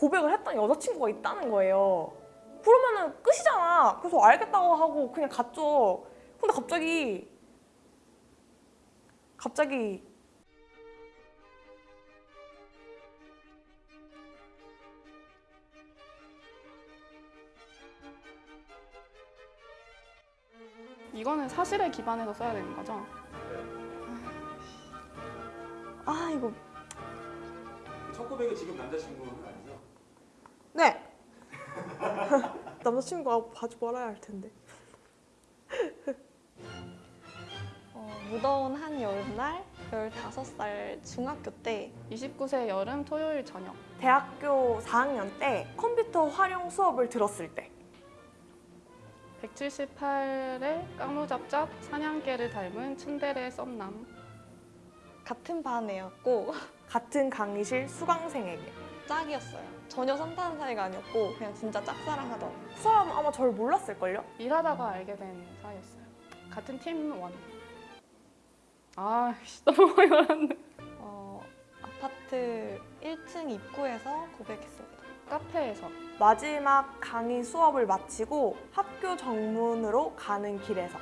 고백을 했던 여자친구가 있다는 거예요. 그러면은 끝이잖아. 그래서 알겠다고 하고 그냥 갔죠. 근데 갑자기 갑자기 이거는 사실에 기반해서 써야 되는 거죠? 아 이거 첫 고백이 지금 남자친구는 아니죠? 네. 남자친구가 봐주 말아야 할 텐데. 어, 무더운 한 여름날 15살 중학교 때 29세 여름 토요일 저녁 대학교 4학년 때 컴퓨터 활용 수업을 들었을 때. 178에 까무잡잡 사냥개를 닮은 츤데레 썸남. 같은 반 애였고 같은 강의실 수강생에게 짝이었어요. 전혀 산타는 사이가 아니었고 그냥 진짜 짝사랑하던 그 사람은 아마 저를 몰랐을걸요? 일하다가 알게 된 사이였어요 같은 팀원 아 씨, 너무 많이 말았네 어, 아파트 1층 입구에서 고백했습니다. 카페에서 마지막 강의 수업을 마치고 학교 정문으로 가는 길에서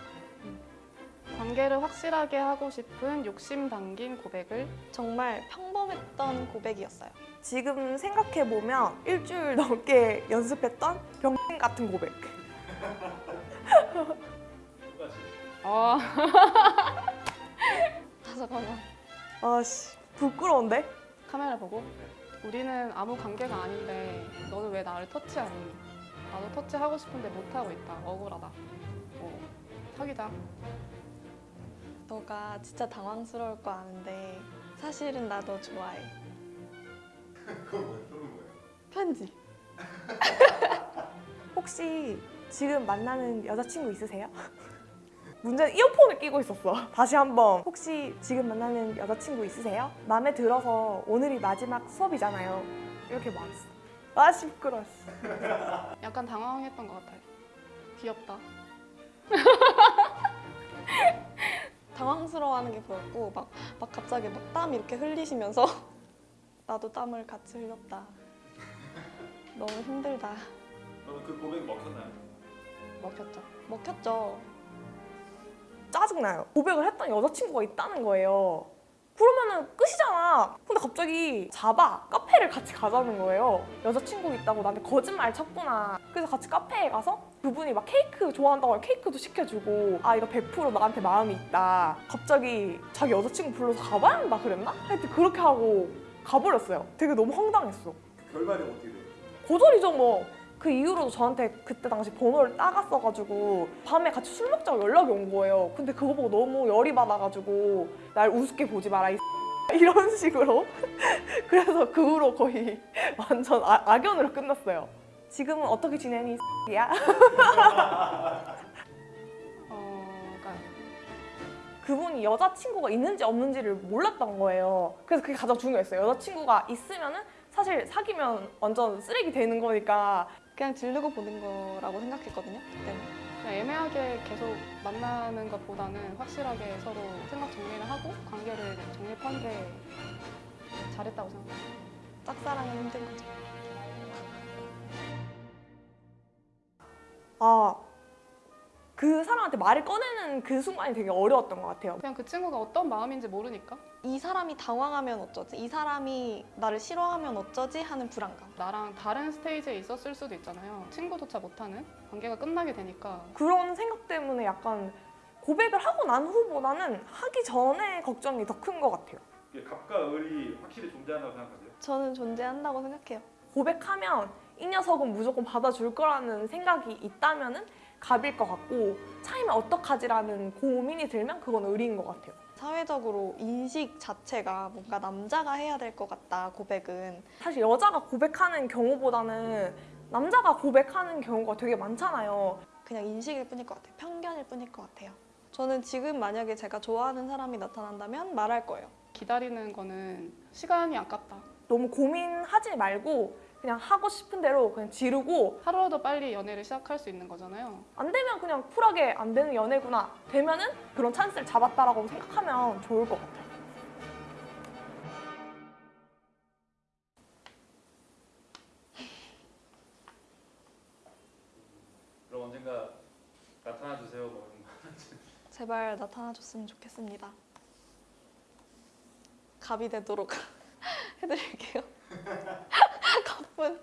관계를 확실하게 하고 싶은 욕심 담긴 고백을 정말 평범했던 고백이었어요. 지금 생각해보면 일주일 넘게 연습했던 병 같은 고백. 아 아, 잠깐만. 아씨 부끄러운데? 카메라 보고 우리는 아무 관계가 아닌데 너는 왜 나를 터치하니? 나도 터치하고 싶은데 못하고 있다. 억울하다. 어, 사귀자. 너가 진짜 당황스러울 거 아는데 사실은 나 너 좋아해. 그건 뭐예요? 편지. 혹시 지금 만나는 여자친구 있으세요? 문제는 이어폰을 끼고 있었어. 다시 한번 혹시 지금 만나는 여자친구 있으세요? 마음에 들어서 오늘이 마지막 수업이잖아요. 이렇게 말했어. 아 시끄러웠어. 약간 당황했던 것 같아요. 귀엽다. 당황스러워하는 게 보였고 막, 막 갑자기 막 땀 이렇게 흘리시면서 나도 땀을 같이 흘렸다. 너무 힘들다. 그러면 그 고백 먹혔나요? 먹혔죠. 먹혔죠. 짜증나요. 고백을 했던 여자친구가 있다는 거예요. 그러면은 끝이잖아. 근데 갑자기 잡아 카페를 같이 가자는 거예요. 여자친구 있다고 나한테 거짓말 쳤구나. 그래서 같이 카페에 가서 그분이 막 케이크 좋아한다고 케이크도 시켜주고 아 이거 100% 나한테 마음이 있다. 갑자기 자기 여자친구 불러서 가봐야 그랬나? 하여튼 그렇게 하고 가버렸어요. 되게 너무 황당했어. 결말이 어떻게 돼요? 고졸이죠 뭐. 그 이후로도 저한테 그때 당시 번호를 따갔어가지고 밤에 같이 술 먹자고 연락이 온 거예요. 근데 그거 보고 너무 열이 받아가지고 날 우습게 보지 마라 이 이런 식으로. 그래서 그 후로 거의 완전 아, 악연으로 끝났어요. 지금은 어떻게 지내니 야? 어, 그러니까 그분이 여자친구가 있는지 없는지를 몰랐던 거예요. 그래서 그게 가장 중요했어요. 여자친구가 있으면은 사실 사귀면 완전 쓰레기 되는 거니까 그냥 질르고 보는 거라고 생각했거든요. 그때는. 그냥 애매하게 계속 만나는 것보다는 확실하게 서로 생각 정리를 하고 관계를 정립한 게 잘했다고 생각해요. 짝사랑은 힘든 거죠. 아, 그 사람한테 말을 꺼내는 그 순간이 되게 어려웠던 것 같아요. 그냥 그 친구가 어떤 마음인지 모르니까 이 사람이 당황하면 어쩌지? 이 사람이 나를 싫어하면 어쩌지? 하는 불안감. 나랑 다른 스테이지에 있었을 수도 있잖아요. 친구조차 못하는 관계가 끝나게 되니까 그런 생각 때문에 약간 고백을 하고 난 후보다는 하기 전에 걱정이 더 큰 것 같아요. 갑과 을이 확실히 존재한다고 생각하세요? 저는 존재한다고 생각해요. 고백하면 이 녀석은 무조건 받아줄 거라는 생각이 있다면 은 갑일 것 같고 차이면 어떡하지라는 고민이 들면 그건 을인 것 같아요. 사회적으로 인식 자체가 뭔가 남자가 해야 될 것 같다, 고백은. 사실 여자가 고백하는 경우보다는 남자가 고백하는 경우가 되게 많잖아요. 그냥 인식일 뿐일 것 같아요. 편견일 뿐일 것 같아요. 저는 지금 만약에 제가 좋아하는 사람이 나타난다면 말할 거예요. 기다리는 거는 시간이 아깝다. 너무 고민하지 말고 그냥 하고 싶은 대로 그냥 지르고 하루라도 빨리 연애를 시작할 수 있는 거잖아요. 안 되면 그냥 쿨하게 안 되는 연애구나. 되면은 그런 찬스를 잡았다라고 생각하면 좋을 것 같아요. 그럼 언젠가 나타나 주세요. 뭐. 제발 나타나 줬으면 좋겠습니다. 갑이 되도록 해드릴게요. 我